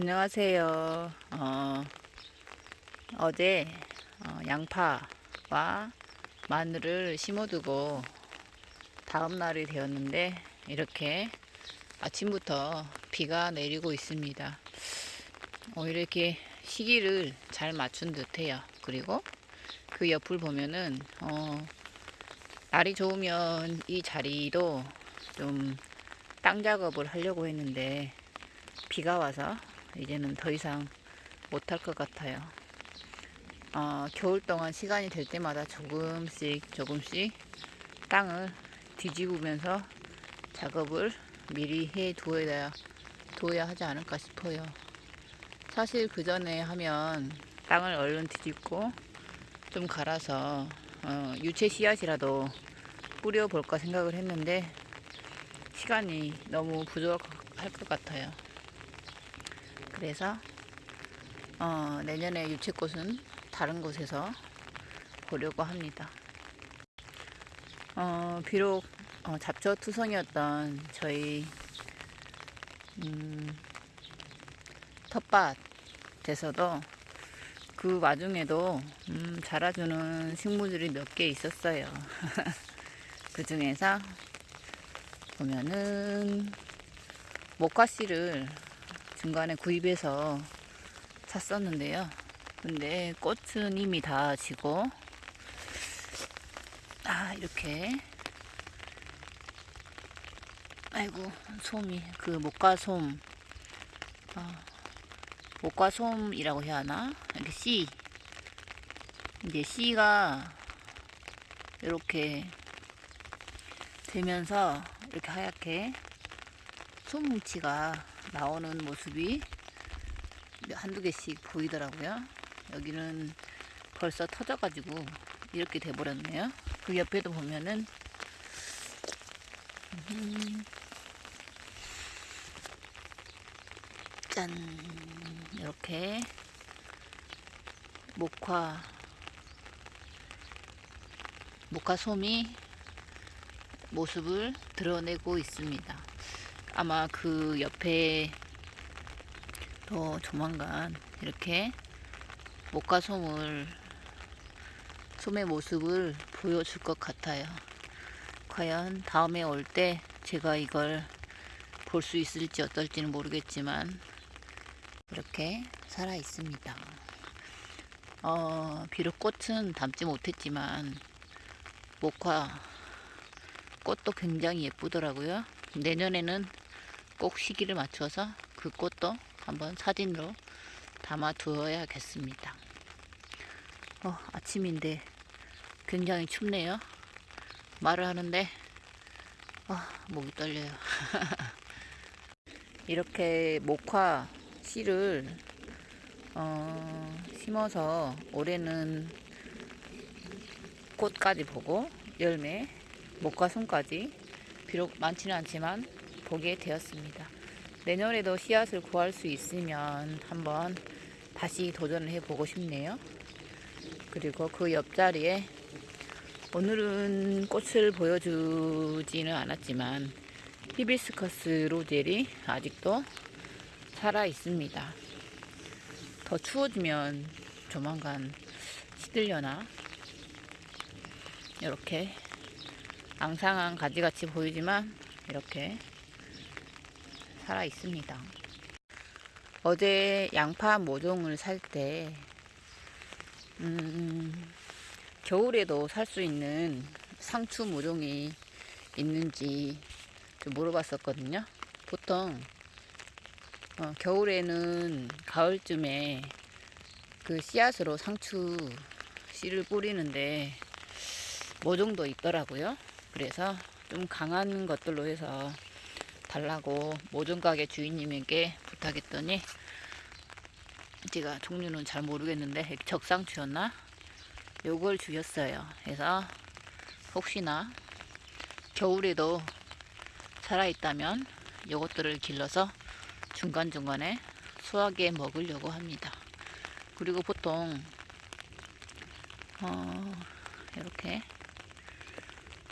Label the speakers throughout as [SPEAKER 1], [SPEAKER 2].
[SPEAKER 1] 안녕하세요. 어, 어제 어, 양파와 마늘을 심어두고 다음 날이 되었는데 이렇게 아침부터 비가 내리고 있습니다. 오히려 이렇게 시기를 잘 맞춘 듯해요. 그리고 그 옆을 보면은 어, 날이 좋으면 이 자리도 좀 땅 작업을 하려고 했는데 비가 와서 이제는 더 이상 못할 것 같아요. 어, 겨울 동안 시간이 될 때마다 조금씩 조금씩 땅을 뒤집으면서 작업을 미리 해 두어야, 두어야 하지 않을까 싶어요. 사실 그 전에 하면 땅을 얼른 뒤집고 좀 갈아서 어, 유채 씨앗이라도 뿌려볼까 생각을 했는데 시간이 너무 부족할 것 같아요. 그래서 어, 내년에 유채꽃은 다른 곳에서 보려고 합니다. 어, 비록 어, 잡초투성이었던 저희 음, 텃밭에서도 그 와중에도 음, 자라주는 식물들이 몇 개 있었어요. 그 중에서 보면은 모카씨를 중간에 구입해서 샀었는데요. 근데 꽃은 이미 다 지고 아 이렇게. 아이고 솜이 그 목과솜. 어, 목과솜이라고 해야 하나? 이렇게 씨 이제 씨가 이렇게 되면서 이렇게 하얗게 솜뭉치가 나오는 모습이 한두 개씩 보이더라고요. 여기는 벌써 터져가지고 이렇게 돼버렸네요. 그 옆에도 보면은 짠 이렇게 목화 목화 솜이 모습을 드러내고 있습니다. 아마 그 옆에 더 조만간 이렇게 목과솜을 솜의 모습을 보여줄 것 같아요. 과연 다음에 올 때 제가 이걸 볼 수 있을지 어떨지는 모르겠지만 이렇게 살아 있습니다. 어, 비록 꽃은 담지 못했지만 목화 꽃도 굉장히 예쁘더라고요. 내년에는 꼭 시기를 맞춰서 그 꽃도 한번 사진으로 담아 두어야겠습니다. 어, 아침인데 굉장히 춥네요. 말을 하는데 어, 목이 떨려요. 이렇게 목화 씨를 어, 심어서 올해는 꽃까지 보고 열매, 목과 손까지 비록 많지는 않지만 보게 되었습니다. 내년에도 씨앗을 구할 수 있으면 한번 다시 도전을 해보고 싶네요. 그리고 그 옆자리에 오늘은 꽃을 보여주지는 않았지만 히비스커스 로젤이 아직도 살아 있습니다. 더 추워지면 조만간 시들려나 이렇게 앙상한 가지같이 보이지만 이렇게 살아 있습니다. 어제 양파 모종을 살때 음, 겨울에도 살 수 있는 상추 모종이 있는지 물어봤었거든요. 보통 어, 겨울에는 가을쯤에 그 씨앗으로 상추 씨를 뿌리는데 모종도 있더라고요. 그래서 좀 강한 것들로 해서 달라고 모종가게 주인님에게 부탁했더니 제가 종류는 잘 모르겠는데 적상추였나? 요걸 주셨어요. 그래서 혹시나 겨울에도 살아있다면 요것들을 길러서 중간중간에 수하게 먹으려고 합니다. 그리고 보통 어, 이렇게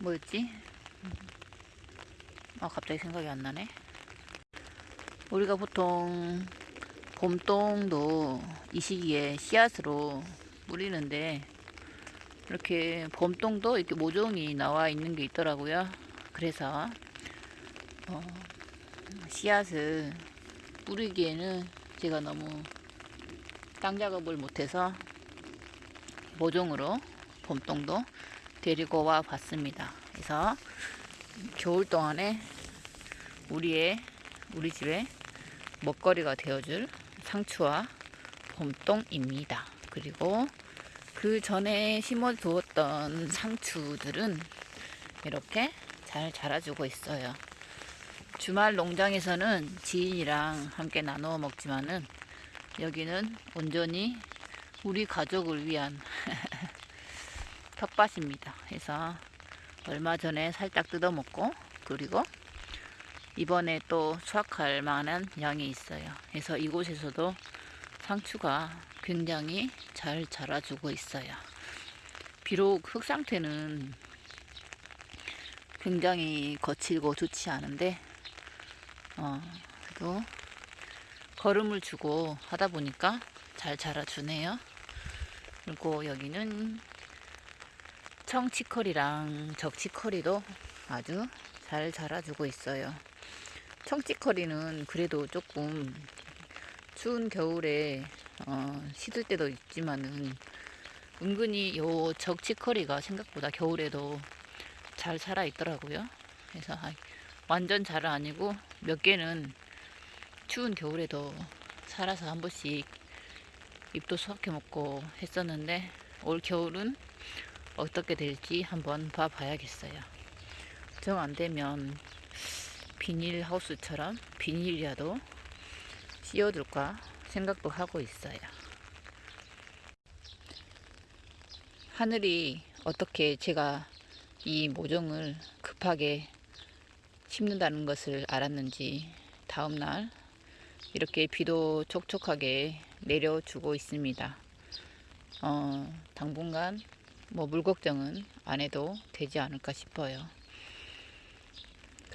[SPEAKER 1] 뭐였지? 아 갑자기 생각이 안 나네 우리가 보통 봄동도 이 시기에 씨앗으로 뿌리는데 이렇게 봄동도 이렇게 모종이 나와 있는 게 있더라고요. 그래서 어, 씨앗을 뿌리기에는 제가 너무 땅 작업을 못해서 모종으로 봄동도 데리고 와 봤습니다. 그래서 겨울 동안에 우리의 우리 집에 먹거리가 되어줄 상추와 봄동입니다. 그리고 그 전에 심어 두었던 상추들은 이렇게 잘 자라주고 있어요. 주말 농장에서는 지인이랑 함께 나누어 먹지만은 여기는 온전히 우리 가족을 위한 텃밭입니다. 그래서 얼마 전에 살짝 뜯어 먹고 그리고 이번에 또 수확할 만한 양이 있어요. 그래서 이곳에서도 상추가 굉장히 잘 자라주고 있어요. 비록 흙 상태는 굉장히 거칠고 좋지 않은데 어, 그래도 거름을 주고 하다 보니까 잘 자라주네요. 그리고 여기는 청치커리랑 적치커리도 아주 잘 자라주고 있어요. 청치커리는 그래도 조금 추운 겨울에 어, 시들 때도 있지만은 은근히 요 적치커리가 생각보다 겨울에도 잘 살아 있더라고요. 그래서 아, 완전 잘은 아니고 몇 개는 추운 겨울에도 살아서 한 번씩 잎도 수확해 먹고 했었는데 올 겨울은 어떻게 될지 한번 봐봐야겠어요. 정 안 되면 비닐 하우스처럼 비닐이라도 씌워둘까 생각도 하고 있어요. 하늘이 어떻게 제가 이 모종을 급하게 심는다는 것을 알았는지 다음날 이렇게 비도 촉촉하게 내려주고 있습니다. 어, 당분간 뭐 물 걱정은 안 해도 되지 않을까 싶어요.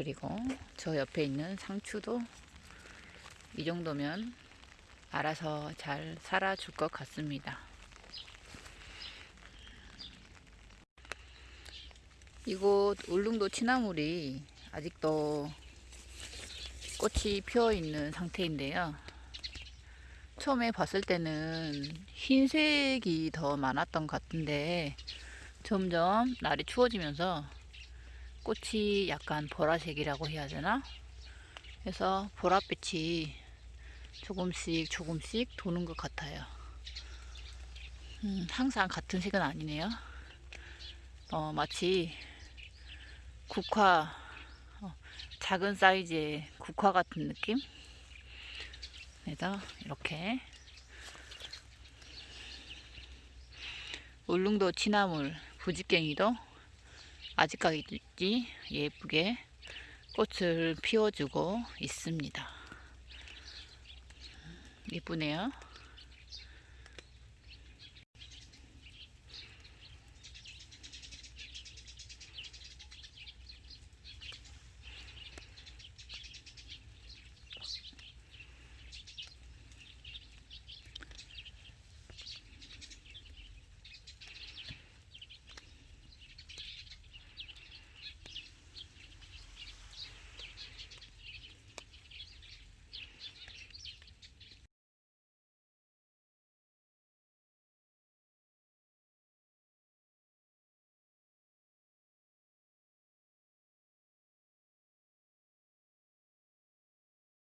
[SPEAKER 1] 그리고 저 옆에 있는 상추도 이 정도면 알아서 잘 살아줄 것 같습니다. 이곳 울릉도 치나물이 아직도 꽃이 피어 있는 상태인데요. 처음에 봤을 때는 흰색이 더 많았던 것 같은데 점점 날이 추워지면서 꽃이 약간 보라색이라고 해야 되나? 그래서 보랏빛이 조금씩 조금씩 도는 것 같아요. 음, 항상 같은 색은 아니네요. 어, 마치 국화, 어, 작은 사이즈의 국화 같은 느낌? 그래서 이렇게 울릉도 치나물 부지깽이도 아직까지 예쁘게 꽃을 피워주고 있습니다. 예쁘네요.